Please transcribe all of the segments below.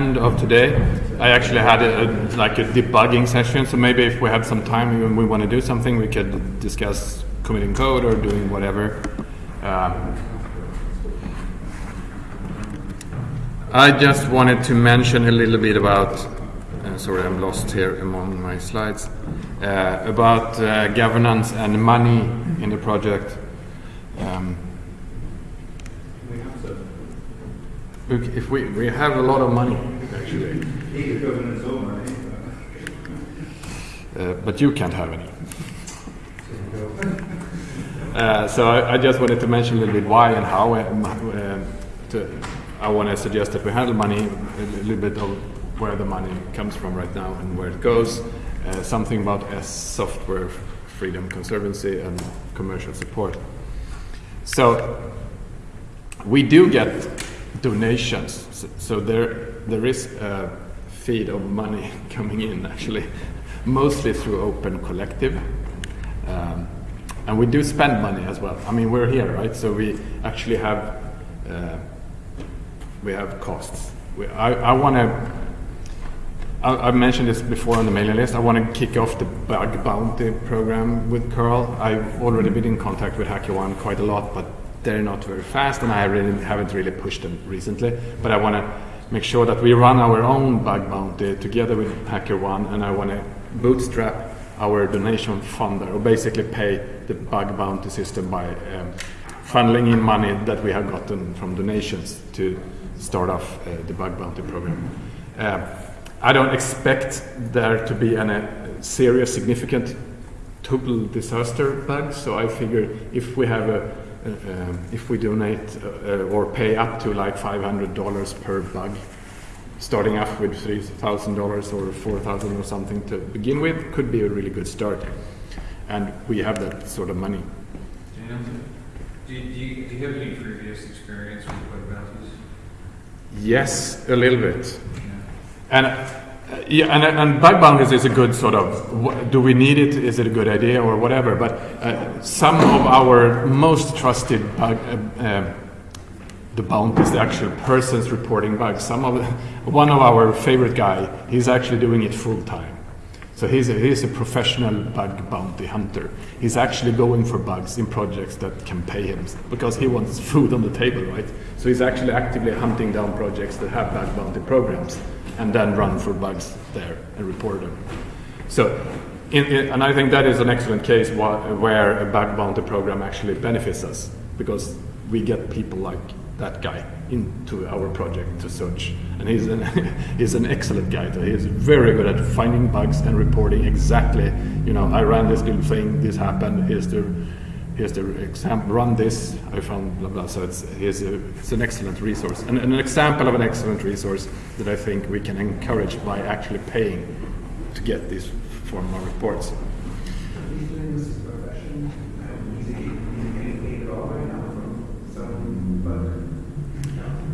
end of today. I actually had a, a, like a debugging session, so maybe if we have some time and we want to do something, we could discuss committing code or doing whatever. Um, I just wanted to mention a little bit about, uh, sorry, I'm lost here among my slides, uh, about uh, governance and money in the project. Um, if we, we have a lot of money, actually. Uh, but you can't have any. Uh, so I, I, just wanted to mention a little bit why and how. Uh, to, I want to suggest that we handle money, a little bit of where the money comes from right now and where it goes, uh, something about S software freedom conservancy and commercial support. So we do get donations, so, so there there is a feed of money coming in actually, mostly through Open Collective. Um, and we do spend money as well. I mean, we're here, right? So we actually have uh, we have costs. We, I, I want to, I, mentioned this before on the mailing list, I want to kick off the bug bounty program with curl. I've already been in contact with HackerOne quite a lot, but they're not very fast and I really haven't really pushed them recently. But I want to make sure that we run our own bug bounty together with HackerOne and I want to bootstrap our donation funder, or basically pay the bug bounty system by um, funneling in money that we have gotten from donations to start off uh, the bug bounty program. Uh, I don't expect there to be any serious, significant total disaster bugs. So I figure if we have a, uh, if we donate uh, or pay up to like $500 per bug, starting off with $3,000 or 4,000 or something to begin with, could be a really good start. And we have that sort of money. Do you, do you, do you have any previous experience with bug bounties? Yes, a little bit. And uh, yeah, and, and bug bounties is a good sort of, do we need it? Is it a good idea or whatever? But uh, some of our most trusted bug, uh, uh, the bounties, the actual persons reporting bugs, some of one of our favorite guy, he's actually doing it full time. So he's a, he's a professional bug bounty hunter. He's actually going for bugs in projects that can pay him because he wants food on the table, right? So he's actually actively hunting down projects that have bug bounty programs and then run for bugs there and report them. So, in, in, and I think that is an excellent case where a bug bounty program actually benefits us because we get people like that guy into our project to search. And he's an, he's an excellent guy. He is very good at finding bugs and reporting exactly, you know, I ran this little thing, this happened, here's the, here's the example, run this, I found blah, blah. So it's, it's, a, it's an excellent resource. And, and an example of an excellent resource that I think we can encourage by actually paying to get these formal reports.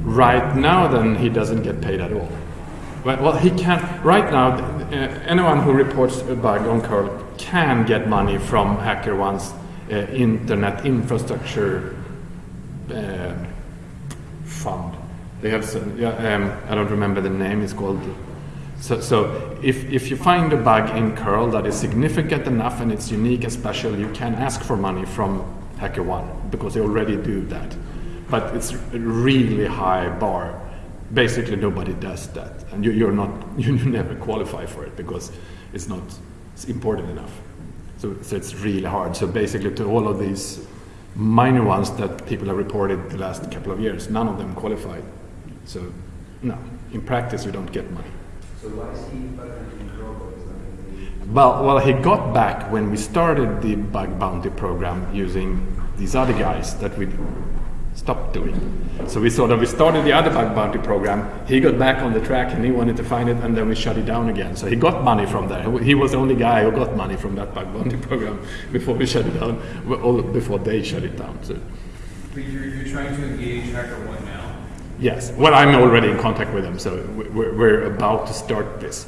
right now then he doesn't get paid at all. Well, well he can, right now, uh, anyone who reports a bug on curl can get money from HackerOne's internet infrastructure uh, fund. They have some, yeah, um, I don't remember the name, it's called so, so if, if you find a bug in curl that is significant enough and it's unique and special, you can ask for money from HackerOne because they already do that but it's a really high bar. Basically, nobody does that, and you, you, are not you never qualify for it because it's not it's important enough. So, so it's really hard. So basically, to all of these minor ones that people have reported the last couple of years, none of them qualified. So no, in practice, you don't get money. So why is he well, well, he got back when we started the bug bounty program using these other guys that we stopped doing. So we sort of we started the other bug bounty program. He got back on the track and he wanted to find it, and then we shut it down again. So he got money from there. He was the only guy who got money from that bug bounty program before we shut it down, or before they shut it down. So. But you're, you're trying to engage HackerOne now. Yes. Well, I'm already in contact with them, so we're, we're about to start this,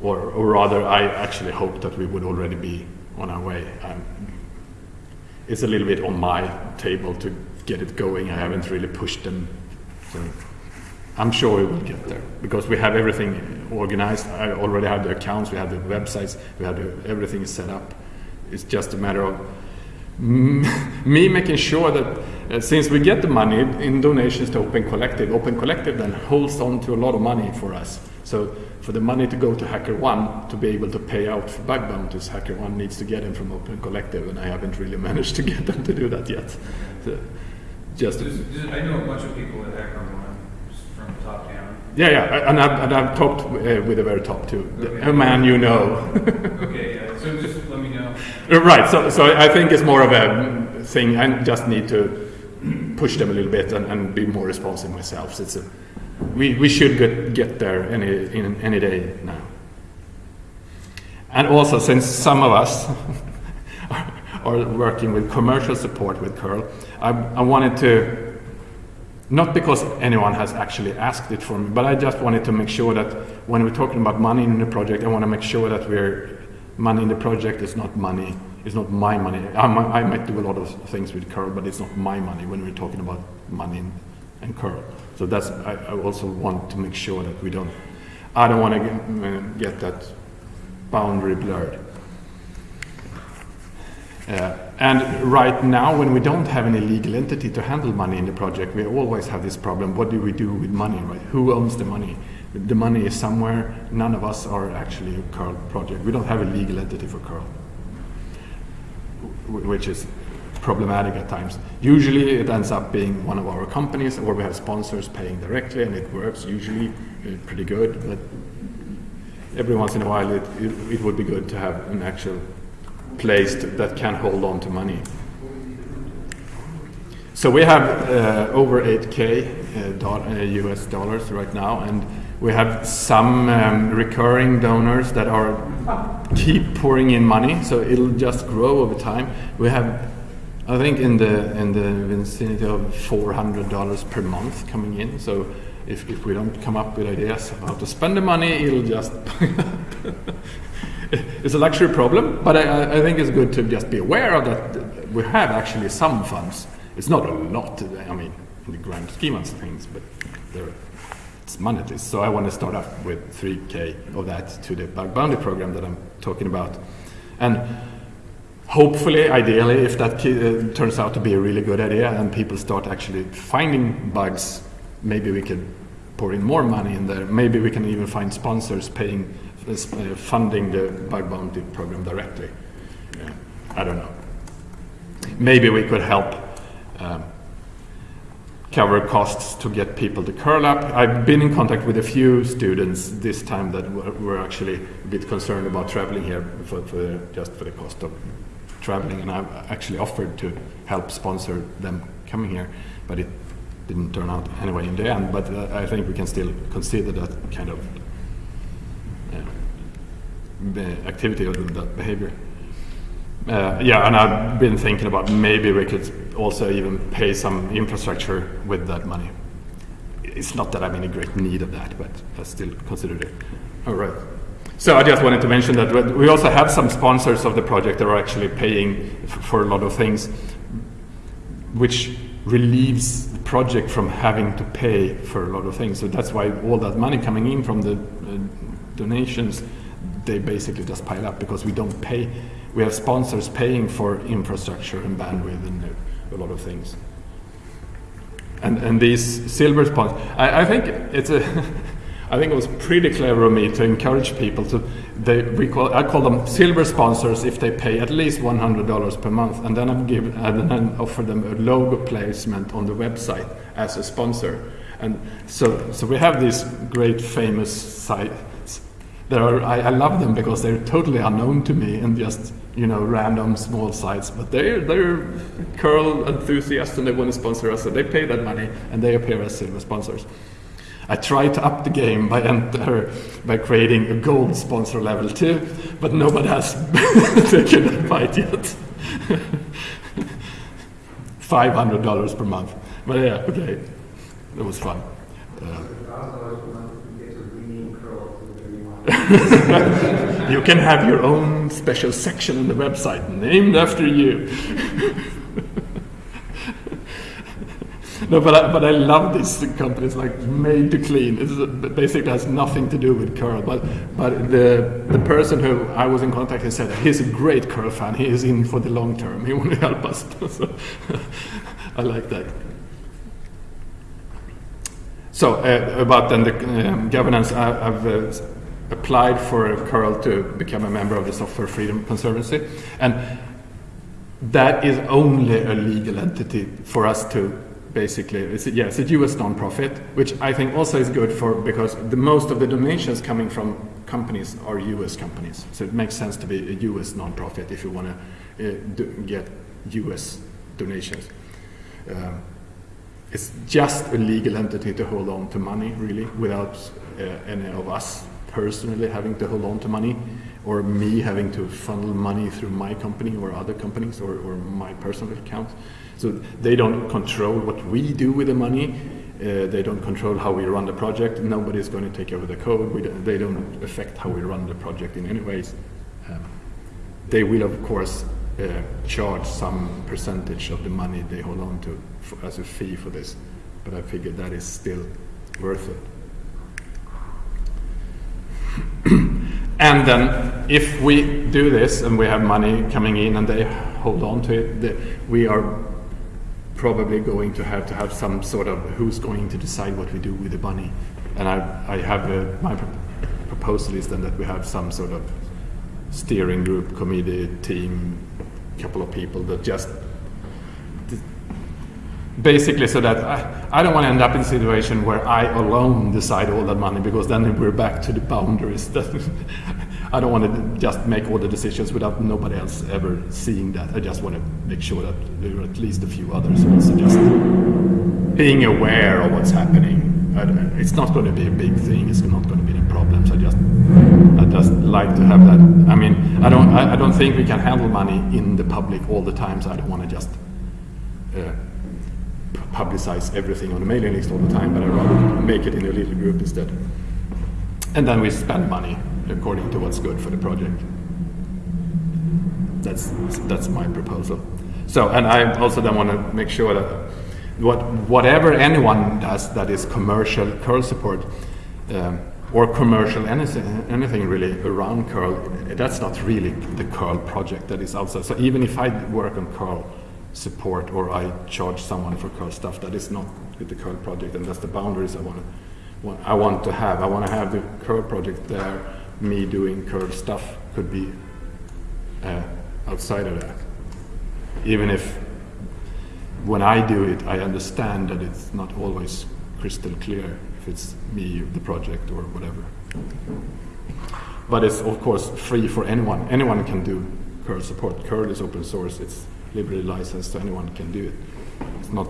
or, or rather, I actually hope that we would already be on our way. Um, it's a little bit on my table to get it going. I haven't really pushed them. So I'm sure we will get there because we have everything organized. I already have the accounts, we have the websites, we have the, everything set up. It's just a matter of me making sure that uh, since we get the money in donations to Open Collective, Open Collective then holds on to a lot of money for us. So for the money to go to HackerOne to be able to pay out for bug bounties, HackerOne needs to get them from Open Collective, and I haven't really managed to get them to do that yet. So just I know a bunch of people at HackerOne from the top down. yeah, yeah, and I've, and I've talked uh, with the very top too. Okay. A man you know. Okay, yeah, so just let me know. Uh, Right. So, so I think it's more of a thing. I just need to push them a little bit and, and be more responsive myself. It's a, we, we should get, get there any in any day now. And also, since some of us are working with commercial support with curl, I, I wanted to not because anyone has actually asked it for me, but I just wanted to make sure that when we're talking about money in the project, I want to make sure that we're money in the project is not money, it's not my money. I might, I might do a lot of things with curl, but it's not my money when we're talking about money and, and curl. So that's I, I also want to make sure that we don't. I don't want to get, uh, get that boundary blurred. Uh, and right now, when we don't have any legal entity to handle money in the project, we always have this problem. What do we do with money, right? Who owns the money? The money is somewhere. None of us are actually a curl project. We don't have a legal entity for curl, which is problematic at times. Usually, it ends up being one of our companies, or we have sponsors paying directly, and it works usually uh, pretty good. But every once in a while, it, it, it would be good to have an actual place to, that can hold on to money. So we have uh, over 8k uh, doll- uh, US dollars right now, and we have some um, recurring donors that are keep pouring in money, so it'll just grow over time. We have, I think, in the in the vicinity of 400 dollars per month coming in. So if, if we don't come up with ideas of how to spend the money, it'll just it's a luxury problem, but I- I, think it's good to just be aware of that we have actually some funds. It's not a lot, I mean, in the grand scheme of things, but there, it's monetary. So I want to start off with 3K of that to the bug bounty program that I'm talking about. And hopefully, ideally, if that uh, turns out to be a really good idea and people start actually finding bugs, maybe we can pour in more money in there. Maybe we can even find sponsors paying, funding the bug bounty program directly. Yeah, I don't know. Maybe we could help um, cover costs to get people to curl up. I've been in contact with a few students this time that were, actually a bit concerned about traveling here for, for just for the cost of traveling, and I've actually offered to help sponsor them coming here, but it didn't turn out anyway in the end. But uh, I think we can still consider that kind of uh, activity or that behavior. Uh, yeah, and I've been thinking about maybe we could also even pay some infrastructure with that money. It's not that I'm in a great need of that, but I still consider it. All right. So I just wanted to mention that we- also have some sponsors of the project that are actually paying for a lot of things, which relieves the project from having to pay for a lot of things. So that's why all that money coming in from the uh, donations, they basically just pile up because we don't pay. We have sponsors paying for infrastructure and bandwidth and a lot of things. And and these silver sponsors, I, I think it's a. I think it was pretty clever of me to encourage people to. They we call I call them silver sponsors if they pay at least one hundred dollars per month, and then I give and then offer them a logo placement on the website as a sponsor. And so so we have these great famous sites. There are I, I love them because they're totally unknown to me and just you know random small sites, but they're they're curl enthusiasts and they want to sponsor us, so they pay that money and they appear as silver sponsors. I tried to up the game by enter by creating a gold sponsor level too, but nobody has taken that bite yet. Five hundred dollars per month, but yeah, okay, it was fun. Uh, you can have your own special section on the website named after you. no, but I, but I love these companies like Made to Clean. It basically has nothing to do with curl. But but the the person who I was in contact with said he's a great curl fan. He is in for the long term. He want to help us. so I like that. So uh, about then the um, governance, I, I've uh, applied for curl to become a member of the Software Freedom Conservancy, and that is only a legal entity for us to basically, it's a, yeah, it's a US nonprofit, which I think also is good for because the most of the donations coming from companies are US companies. So it makes sense to be a US nonprofit if you want to uh, get US donations. Um, it's just a legal entity to hold on to money, really, without uh, any of us personally having to hold on to money or me having to funnel money through my company or other companies or, or my personal account. So they don't control what we do with the money. Uh, they don't control how we run the project. Nobody's going to take over the code. Don't, they don't affect how we run the project in any ways. Um, they will, of course, uh, charge some percentage of the money they hold on to for, as a fee for this. But I figure that is still worth it. and then if we do this and we have money coming in and they hold on to it, the, we are probably going to have to have some sort of who's going to decide what we do with the money. And I, I have a, my proposal is then that we have some sort of steering group, committee, team, couple of people that just basically so that I, I don't want to end up in a situation where I alone decide all that money because then we're back to the boundaries I don't want to just make all the decisions without nobody else ever seeing that. I just want to make sure that there are at least a few others also just being aware of what's happening. It's not going to be a big thing. It's not going to be a problem. So I just, I just like to have that. I mean, I don't, I, I don't think we can handle money in the public all the time. So I don't want to just uh, publicize everything on the mailing list all the time, but I'd rather make it in a little group instead. And then we spend money according to what's good for the project. That's, that's my proposal. So, and I also then want to make sure that what, whatever anyone does that is commercial curl support, um, or commercial anything, anything really around curl, that's not really the curl project that is outside. So even if I work on curl, support or I charge someone for curl stuff that is not with the curl project and that's the boundaries I want to I want to have. I want to have the curl project there, me doing curl stuff could be uh, outside of that. Even if when I do it, I understand that it's not always crystal clear if it's me, the project, or whatever. But it's of course free for anyone. Anyone can do curl support. Curl is open source. It's liberally licensed, so anyone can do it. It's not,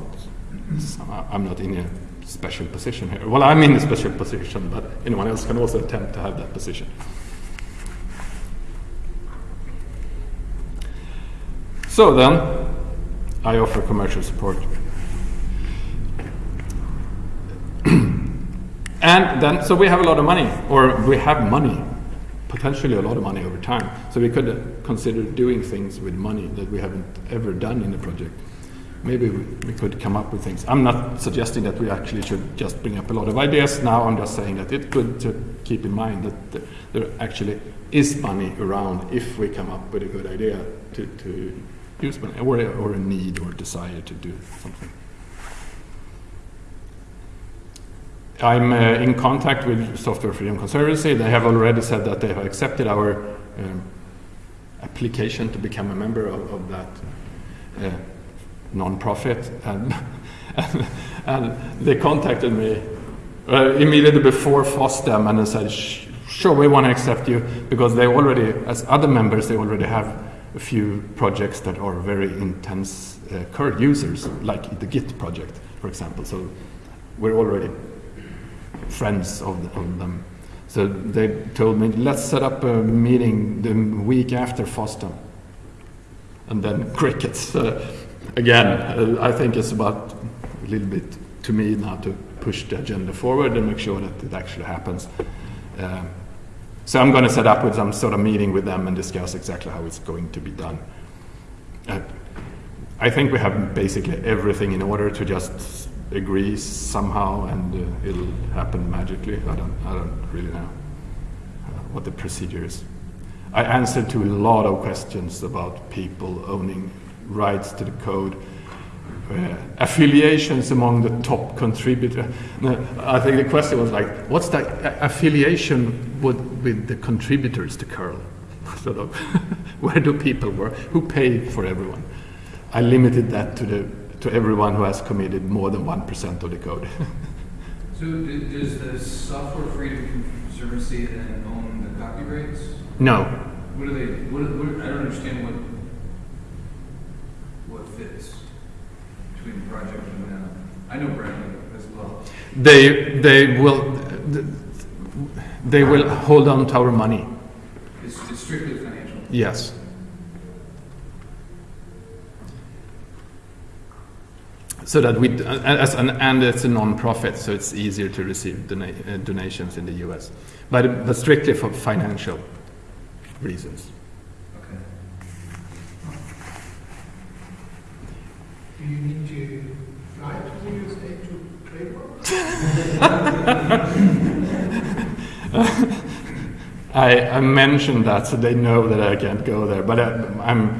I'm not in a special position here. Well, I'm in a special position, but anyone else can also attempt to have that position. So then, I offer commercial support. and then, so we have a lot of money, or we have money potentially a lot of money over time. So we could consider doing things with money that we haven't ever done in the project. Maybe we, could come up with things. I'm not suggesting that we actually should just bring up a lot of ideas now. I'm just saying that it's good to keep in mind that there actually is money around if we come up with a good idea to, to use money or, or a need or desire to do something. I'm uh, in contact with Software Freedom Conservancy. They have already said that they have accepted our um, application to become a member of, of that uh, non-profit, and, and, and, they contacted me uh, immediately before FOSDEM and they said, "Sure, we want to accept you because they already, as other members, they already have a few projects that are very intense uh, curl users, like the Git project, for example. So we're already friends of, the, of, them. So they told me, let's set up a meeting the week after FOSDEM. And then crickets. Uh, again, uh, I think it's about a little bit to me now to push the agenda forward and make sure that it actually happens. Uh, so I'm going to set up with some sort of meeting with them and discuss exactly how it's going to be done. Uh, I think we have basically everything in order to just agree somehow and uh, it'll happen magically. I don't, I don't really know uh, what the procedure is. I answered to a lot of questions about people owning rights to the code, uh, affiliations among the top contributor. I think the question was like, what's the affiliation with, with the contributors to curl? sort of, where do people work? Who pay for everyone? I limited that to the to everyone who has committed more than one percent of the code. So does the Software Freedom Conservancy then own the copyrights? no, What do they, what, what, I don't understand what, what fits between the project and now. I know Bradley as well. they they will they will hold on to our money. It's, it's strictly financial. Yes. So that we, uh, as an, and it's a non-profit, so it's easier to receive dona- uh, donations in the U.S. But, but strictly for financial reasons. Okay. Do you need to fly to the USA to trade? I, I mentioned that so they know that I can't go there. But I, I'm,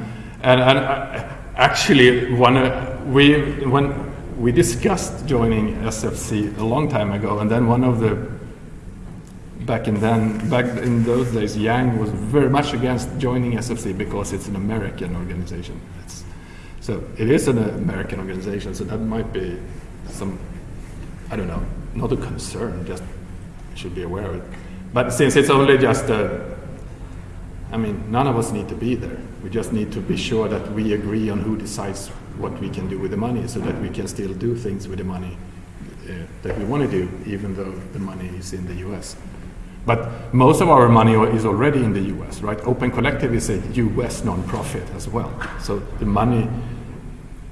and, and I, actually, one uh, we when we discussed joining SFC a long time ago, and then one of the back in then back in those days, Yang was very much against joining SFC because it's an American organization. It's, so it is an American organization, so that might be some I don't know, not a concern, just should be aware of it. But since it's only just a, I mean, none of us need to be there. We just need to be sure that we agree on who decides what we can do with the money so that we can still do things with the money uh, that we want to do, even though the money is in the US. But most of our money is already in the US, right? Open Collective is a US nonprofit as well. So the money,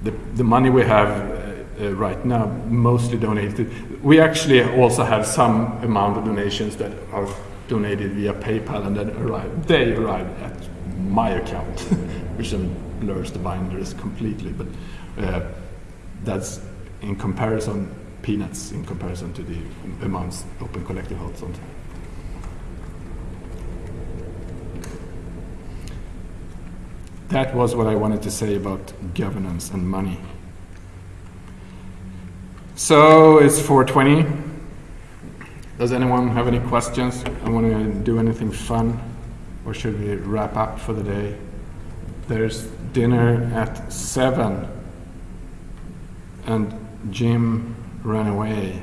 the, the money we have uh, uh, right now mostly donated. We actually also have some amount of donations that are donated via PayPal and then arrive. They arrive at my account, which then blurs the binders completely. But uh, that's in comparison peanuts in comparison to the amounts Open Collective holds on. That was what I wanted to say about governance and money. So it's 420. Does anyone have any questions? I want to do anything fun, or should we wrap up for the day? There's dinner at seven, and Jim ran away.